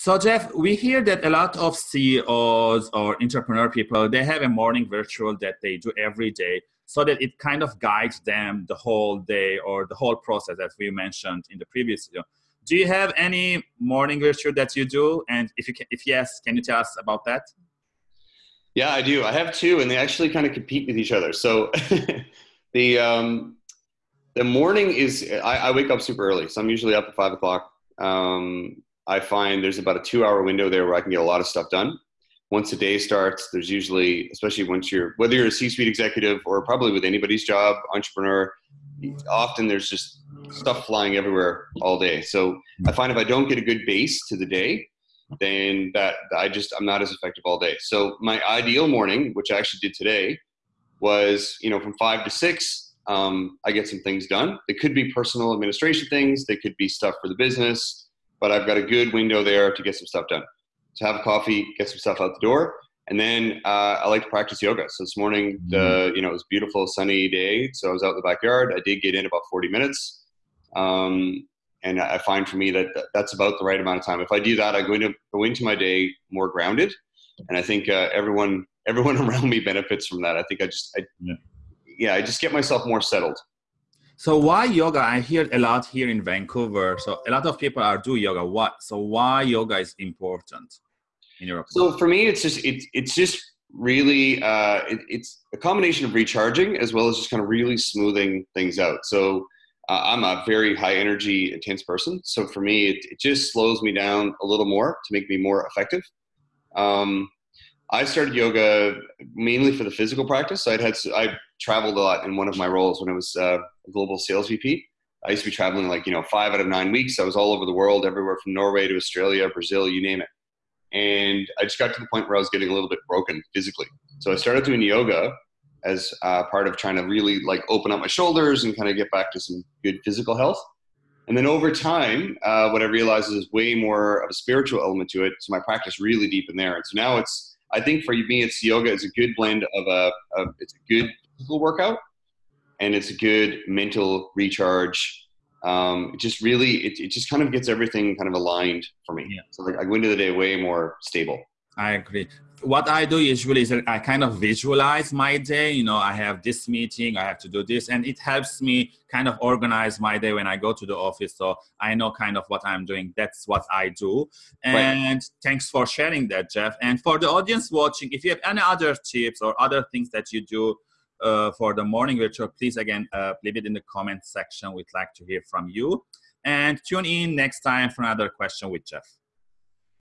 So Jeff, we hear that a lot of CEOs or entrepreneur people, they have a morning virtual that they do every day so that it kind of guides them the whole day or the whole process as we mentioned in the previous video. Do you have any morning virtual that you do? And if you can, if yes, can you tell us about that? Yeah, I do. I have two, and they actually kind of compete with each other. So the um, the morning is I, I, wake up super early, so I'm usually up at five o'clock. Um, I find there's about a two hour window there where I can get a lot of stuff done. Once the day starts, there's usually, especially once you're, whether you're a C suite executive or probably with anybody's job, entrepreneur, often there's just stuff flying everywhere all day. So I find if I don't get a good base to the day, then that I just, I'm not as effective all day. So my ideal morning, which I actually did today, was, you know, from five to six, um, I get some things done. They could be personal administration things. They could be stuff for the business but I've got a good window there to get some stuff done. To have a coffee, get some stuff out the door, and then uh, I like to practice yoga. So this morning, the mm-hmm. you know it was beautiful sunny day, so I was out in the backyard. I did get in about 40 minutes, um, and I find for me that that's about the right amount of time. If I do that, I go into go into my day more grounded, and I think uh, everyone everyone around me benefits from that. I think I just I, yeah. yeah I just get myself more settled. So why yoga? I hear a lot here in Vancouver. So a lot of people are do yoga. What? So why yoga is important in opinion? So for me, it's just it's it's just really uh, it, it's a combination of recharging as well as just kind of really smoothing things out. So uh, I'm a very high energy, intense person. So for me, it, it just slows me down a little more to make me more effective. Um, I started yoga mainly for the physical practice. I'd had I traveled a lot in one of my roles when I was uh, a global sales VP. I used to be traveling like you know five out of nine weeks. I was all over the world, everywhere from Norway to Australia, Brazil, you name it. And I just got to the point where I was getting a little bit broken physically. So I started doing yoga as uh, part of trying to really like open up my shoulders and kind of get back to some good physical health. And then over time, uh, what I realized is way more of a spiritual element to it. So my practice really deep in there. And so now it's I think for me, it's yoga. It's a good blend of a, of, it's a good physical workout, and it's a good mental recharge. Um, it just really, it, it just kind of gets everything kind of aligned for me. Yeah. So like I go into the day way more stable. I agree what I do usually is I kind of visualize my day. You know, I have this meeting, I have to do this, and it helps me kind of organize my day when I go to the office. So I know kind of what I'm doing. That's what I do. And right. thanks for sharing that, Jeff. And for the audience watching, if you have any other tips or other things that you do uh, for the morning virtual, please again uh, leave it in the comment section. We'd like to hear from you. And tune in next time for another question with Jeff.